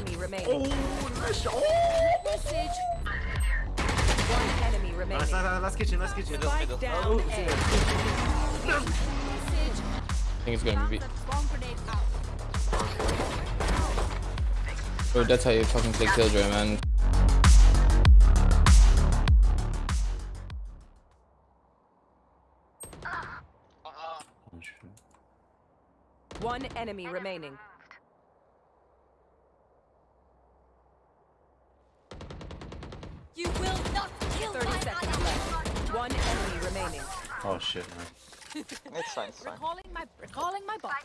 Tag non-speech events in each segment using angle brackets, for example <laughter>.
enemy remaining. Oh, nice shot. Message. One enemy remaining. Nice, nice, nice. Last kitchen, last kitchen. Middle, Spike middle. down Oh, A. Message. I think it's gonna be. Bomb grenade. Oh, that's how you fucking play Killjoy, man. One enemy remaining. You will not kill 30 my seconds ally. left. One enemy remaining. Oh shit, man. It's fine, it's fine. Recalling my recalling my bot.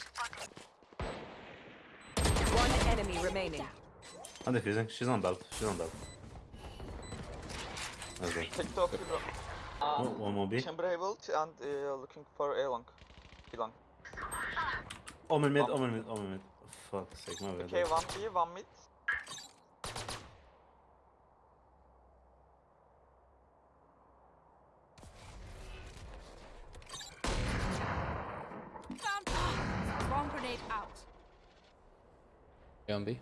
One enemy remaining. I'm defusing. She's on belt. She's on belt. Let's go. TikTok, bro. Oh, Um, one more B. chamber ult and uh, looking for A long. B long. Omen mid, Omen mid, Omen mid. Fuck sake, my bad. Okay, one B, one mid. Yeah, on B.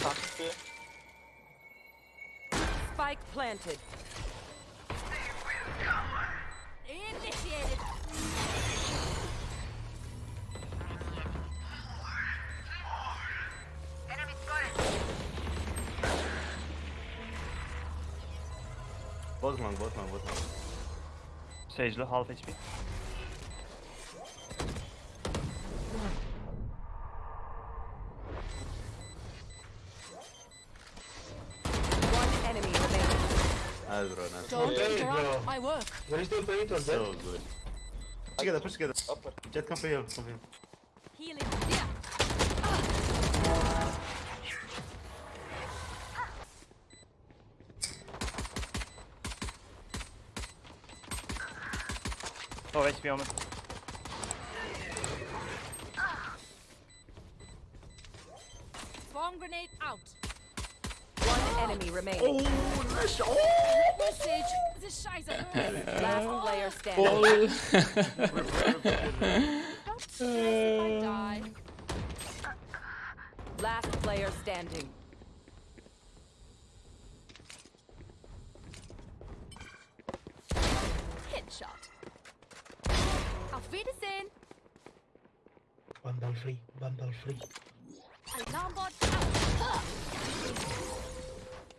Planted B. Spike planted. Both long, both long, both long. Sage'li half HP. Nice bro, nice. Don't interrupt bro. my work. Where is the operator? So good. Push together, push together. Upper. Jet, come for you, come for you. Healing. Yeah. Oh, HP on it. Bomb grenade out. One enemy remaining. Oh, nice shot. Message. This Scheiße. <laughs> Last player standing. Oh. Don't <laughs> stress if I die. Last player standing. Headshot. Auf Wiedersehen. Bundle free, bundle free. Alarmbot out.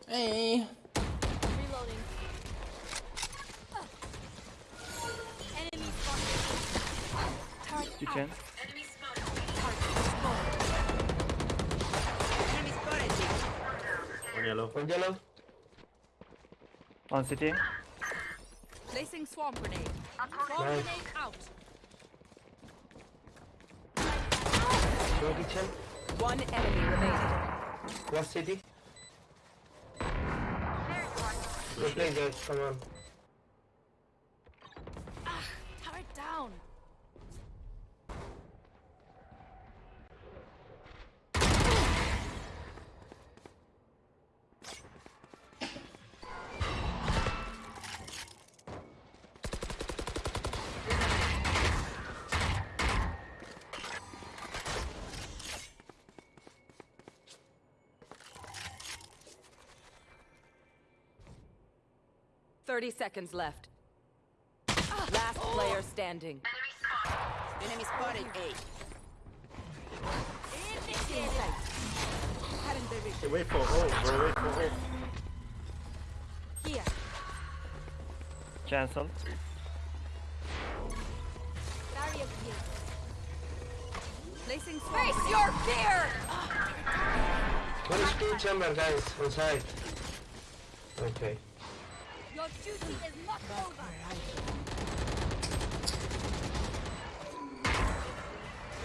Hey. Reloading. Enemy spotted. Target You out. can. One yellow. One yellow. On city. Placing swarm grenade. Swarm Nice. grenade out. No kitchen. One enemy remaining. Last city. Go play guys, come on. Ah, Turret down. Thirty seconds left. Last player standing. Enemy spotted Enemy spotted A. Hey, wait for ult, bro, wait for ult. Here. Cancel. Barrier here. Placing swarm. Face your fear. One is two chamber guys, on side. Okay. Your duty is not over.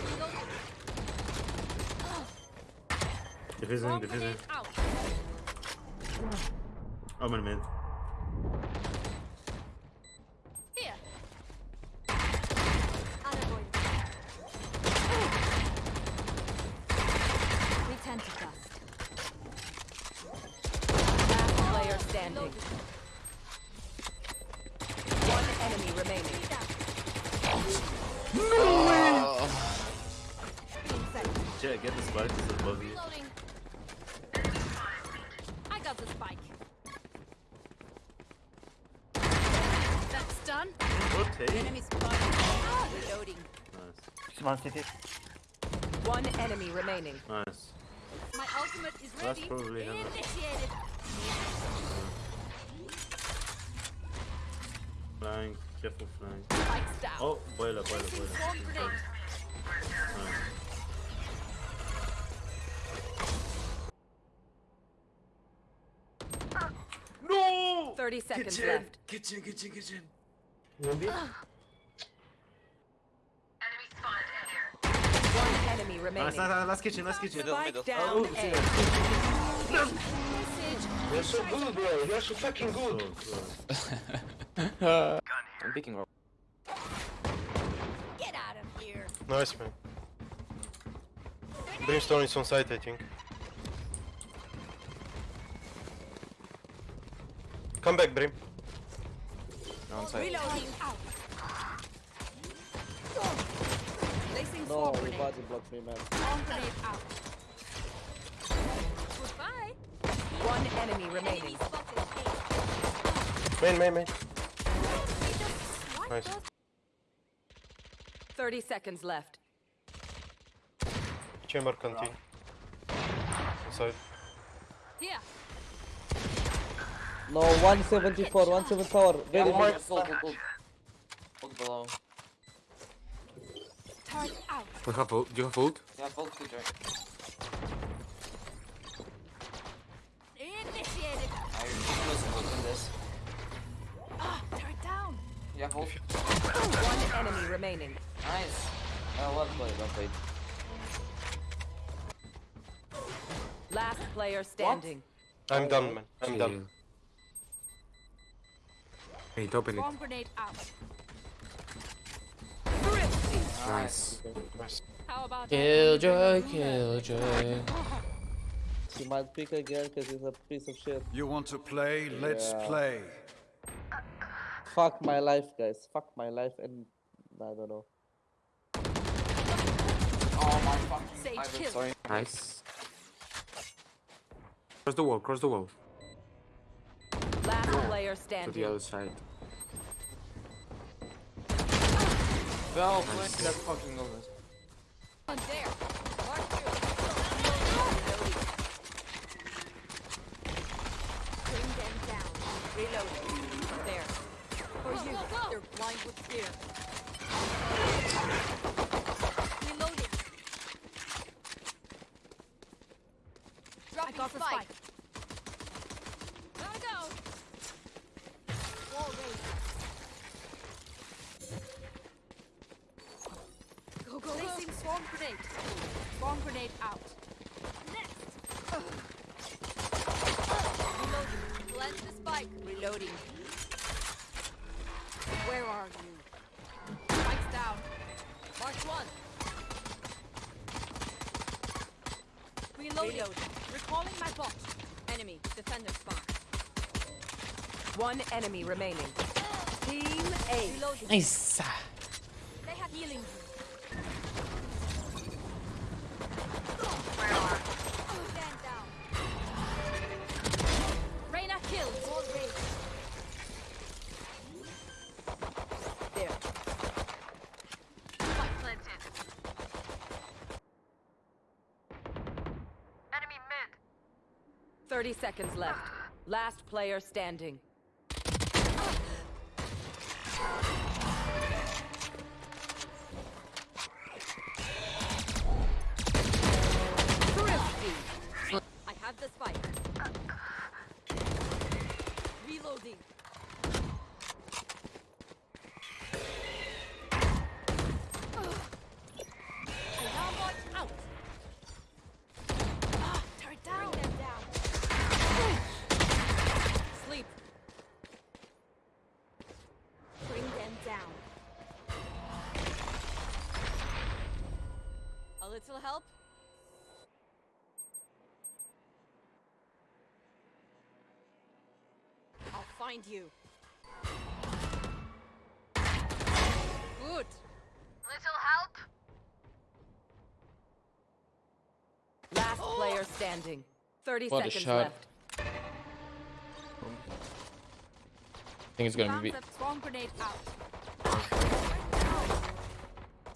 Reloading. Diffusing, Bomb diffusing. grenade out. Omen mid. Get the spike, it's above you. I got the spike. That's done. Rotate. Enemy spotted. Ah, reloading. Nice. Just one city. One enemy remaining. Nice. My ultimate is That's probably him. Initiated. Flying. Careful flying. Oh, boiler, boiler, boiler. 30 seconds Kitchen, left. kitchen, kitchen, kitchen. Maybe? One enemy Nice, remaining. nice, nice, last kitchen, last kitchen. Middle, Spike middle. down Oh, A. Message. You're so good, bro. You're so fucking good. close. <laughs> I'm picking up. Get out of here. Nice man. Brimstone is on site, I think. Come back, Brim. On site. Reloading. Out. No, swarm your grenade. body blocked me, man. Grenade out. Goodbye. One enemy Enemy remaining. Main, main, main. He just swiped Nice. 30 seconds left. Chamber canteen. Inside. Here. No, 174, 174. Very my big. god, look, look. Look below. We have ult. Do you have ult? Yeah, both two joint. Initiated. I listen, look in this. Ah, turret down. Yeah, hold. One enemy remaining. Nice. Uh, well played, well played. Last player standing. What? I'm done, man. I'm done. Wait, open Swarm grenade out. Nice. Nice. How about Killjoy, killjoy. He might pick again because he's a piece of shit. You want to play? Let's Yeah. play. Fuck my life, guys. Fuck my life and I don't know. Oh my fucking. Sage I was kill. sorry. Nice. Cross the wall, cross the wall. Last player To the other side. Well played, that fucking illness. One oh, there. Mark two. Bring them down. Reloading. There. For you. They're blind with fear. Reloading. Dropping got the spike. spike. Gotta go. Wall raised. Go, go, Placing swarm grenade. Swarm grenade out. Next. Reloading. Plant the spike. Reloading. Where are you? Spikes down. Mark one. Reloading. Reloading. Recalling my bot. Enemy. Defender spawn. One enemy remaining. Team A. Reloading. Nice. 30 seconds left. Last player standing. Find you. Good. Little help? Last oh! player standing. 30 What a seconds shot. left. I think it's gonna Found be. the swarm grenade out.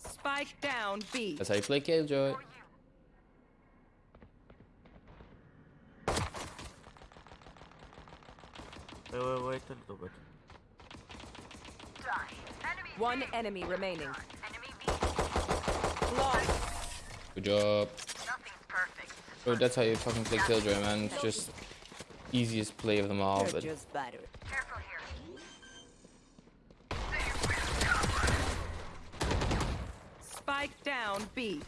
Spike down B. That's how you play Killjoy. Wait, wait, wait a little bit. One enemy remaining. Good job. Bro, that's how you fucking play Killjoy, man. It's just easiest play of them all. But just better. Spike down B.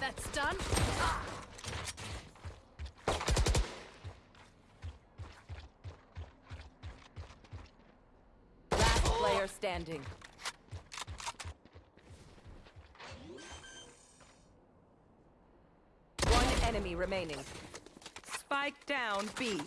That's done. Last player standing. One enemy remaining. Spike down B.